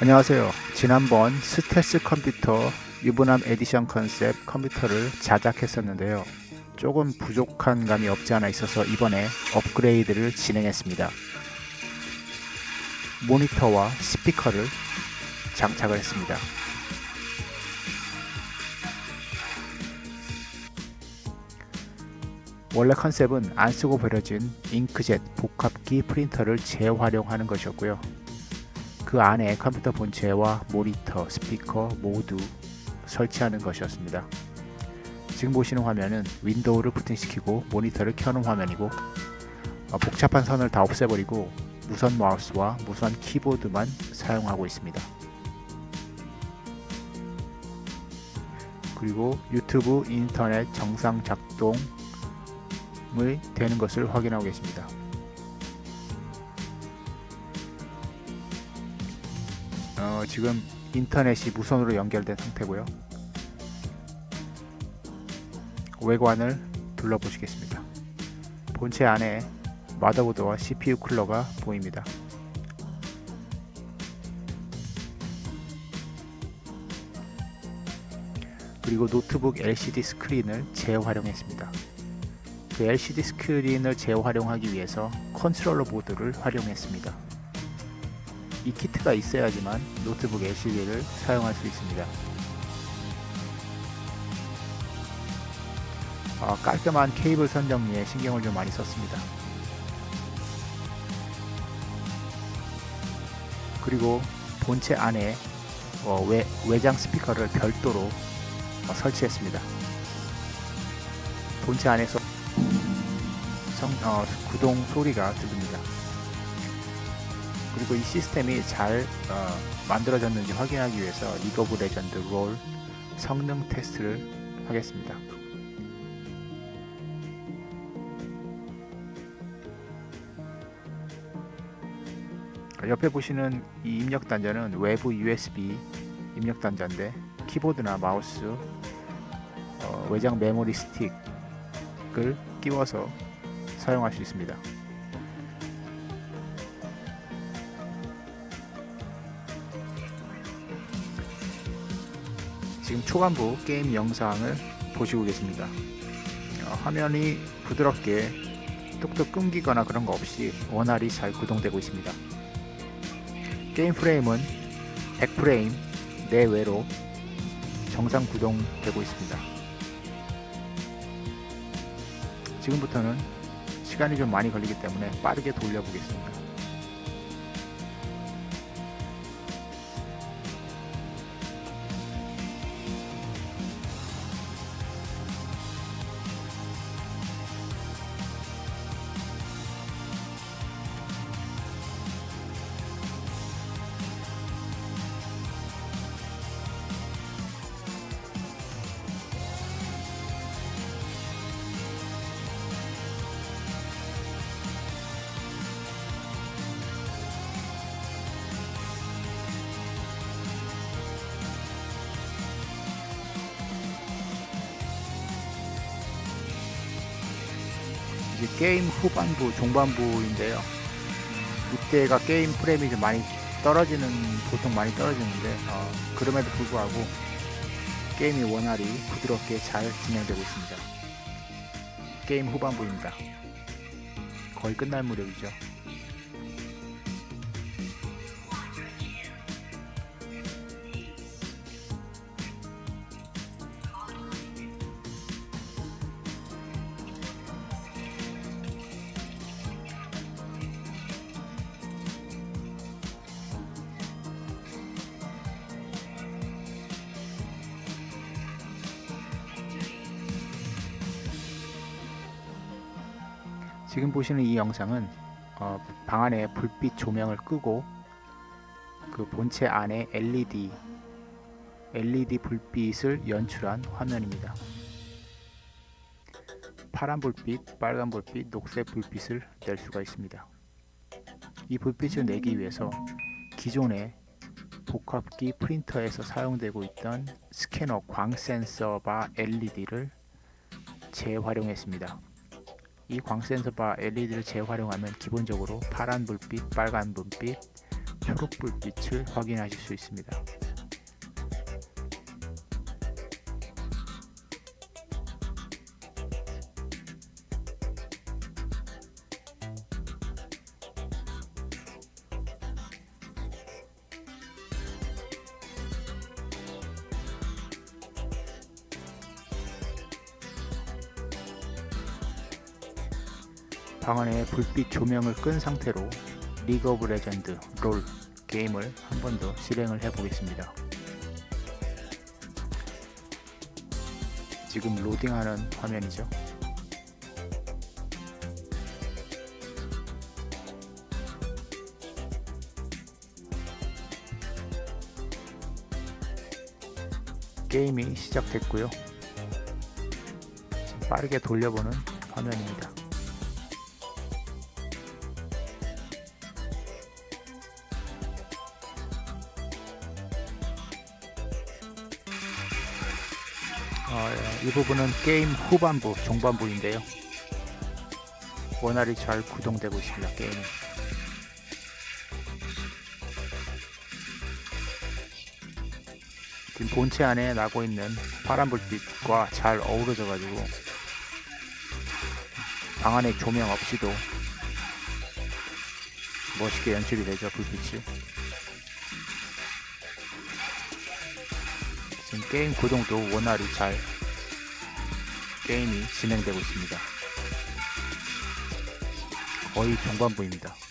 안녕하세요. 지난번 스텔스 컴퓨터 유부남 에디션 컨셉 컴퓨터를 자작했었는데요. 조금 부족한 감이 없지 않아 있어서 이번에 업그레이드를 진행했습니다. 모니터와 스피커를 장착을 했습니다. 원래 컨셉은 안쓰고 버려진 잉크젯 복합기 프린터를 재활용하는 것이었고요. 그 안에 컴퓨터 본체와 모니터, 스피커 모두 설치하는 것이었습니다. 지금 보시는 화면은 윈도우를 부팅시키고 모니터를 켜놓은 화면이고 어, 복잡한 선을 다 없애버리고 무선 마우스와 무선 키보드만 사용하고 있습니다. 그리고 유튜브 인터넷 정상 작동이 되는 것을 확인하고 계십니다. 어, 지금 인터넷이 무선으로 연결된 상태고요. 외관을 둘러보시겠습니다. 본체 안에 마더보드와 CPU 쿨러가 보입니다. 그리고 노트북 LCD 스크린을 재활용했습니다. 그 LCD 스크린을 재활용하기 위해서 컨트롤러 보드를 활용했습니다. 이 키트가 있어야지만 노트북 LCD를 사용할 수 있습니다. 어, 깔끔한 케이블 선 정리에 신경을 좀 많이 썼습니다. 그리고 본체 안에 어, 외, 외장 스피커를 별도로 어, 설치했습니다. 본체 안에서 성, 어, 구동 소리가 들립니다. 그리고 이 시스템이 잘 어, 만들어졌는지 확인하기 위해서 League of Legends LoL 성능 테스트를 하겠습니다. 옆에 보시는 이 입력 단자는 외부 USB 입력 단자인데 키보드나 마우스 어, 외장 메모리 스틱을 끼워서 사용할 수 있습니다. 지금 초반부 게임 영상을 보시고 계십니다. 어, 화면이 부드럽게 뚝뚝 끊기거나 그런 거 없이 원활히 잘 구동되고 있습니다. 게임 프레임은 100프레임 내외로 정상 구동되고 있습니다. 지금부터는 시간이 좀 많이 걸리기 때문에 빠르게 돌려보겠습니다. 게임 후반부, 중반부인데요. 이때가 게임 프레임이 좀 많이 떨어지는, 보통 많이 떨어지는데, 어, 그럼에도 불구하고 게임이 원활히 부드럽게 잘 진행되고 있습니다. 게임 후반부입니다. 거의 끝날 무렵이죠. 지금 보시는 이 영상은 어, 방 안에 불빛 조명을 끄고 그 본체 안에 LED LED 불빛을 연출한 화면입니다. 파란 불빛, 빨간 불빛, 녹색 불빛을 낼 수가 있습니다. 이 불빛을 내기 위해서 기존의 복합기 프린터에서 사용되고 있던 스캐너 광 센서 바 LED를 재활용했습니다. 이 광센서 바 LED를 재활용하면 기본적으로 파란 불빛, 빨간 불빛, 초록 불빛을 확인하실 수 있습니다. 방 안에 불빛 조명을 끈 상태로 League of Legends LoL 게임을 한 번 더 실행을 해 보겠습니다. 지금 로딩하는 화면이죠. 게임이 시작됐고요. 빠르게 돌려보는 화면입니다. 어, 이 부분은 게임 후반부, 중반부인데요. 원활히 잘 구동되고 있습니다. 게임이. 지금 본체 안에 나고 있는 파란 불빛과 잘 어우러져 가지고 방 안에 조명 없이도 멋있게 연출이 되죠 불빛이 지금 게임 구동도 원활히 잘 게임이 진행되고 있습니다. 거의 중반부입니다.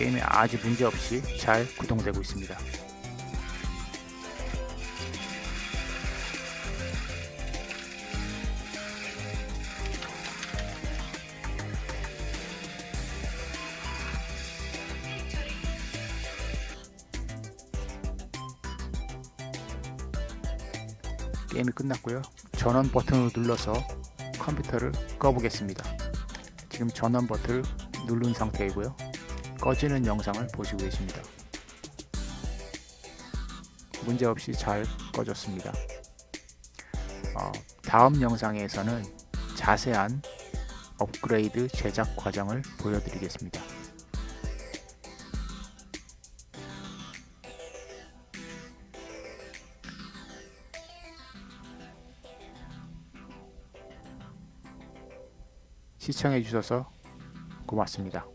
게임이 아주 문제없이 잘 구동되고 있습니다. 게임이 끝났고요. 전원 버튼을 눌러서 컴퓨터를 꺼보겠습니다. 지금 전원 버튼을 누른 상태이고요. 꺼지는 영상을 보시고 계십니다. 문제없이 잘 꺼졌습니다. 어, 다음 영상에서는 자세한 업그레이드 제작 과정을 보여드리겠습니다. 시청해 주셔서 고맙습니다.